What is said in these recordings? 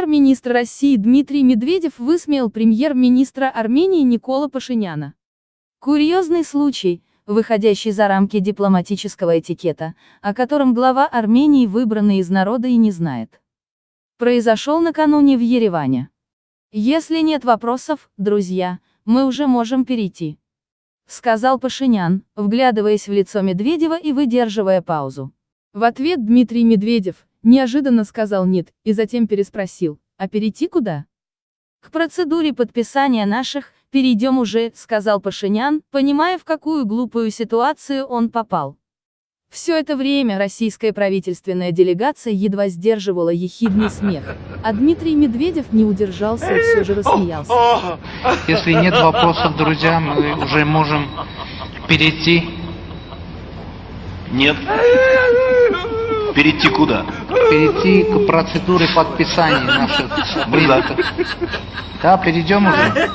премьер-министр России Дмитрий Медведев высмеял премьер-министра Армении Никола Пашиняна. Курьезный случай, выходящий за рамки дипломатического этикета, о котором глава Армении выбранный из народа и не знает. Произошел накануне в Ереване. Если нет вопросов, друзья, мы уже можем перейти. Сказал Пашинян, вглядываясь в лицо Медведева и выдерживая паузу. В ответ Дмитрий Медведев, неожиданно сказал «нет», и затем переспросил, а перейти куда? К процедуре подписания наших, перейдем уже, сказал Пашинян, понимая в какую глупую ситуацию он попал. Все это время российская правительственная делегация едва сдерживала ехидный смех, а Дмитрий Медведев не удержался и все же рассмеялся. Если нет вопросов, друзья, мы уже можем перейти. Нет. Перейти куда? Перейти к процедуре подписания наших Мы за. Да, перейдем уже.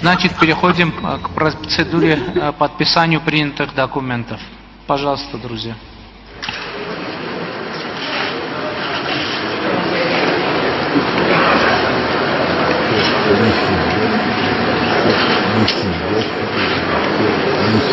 Значит, переходим э, к процедуре э, подписанию принятых документов. Пожалуйста, друзья. Лишний, да?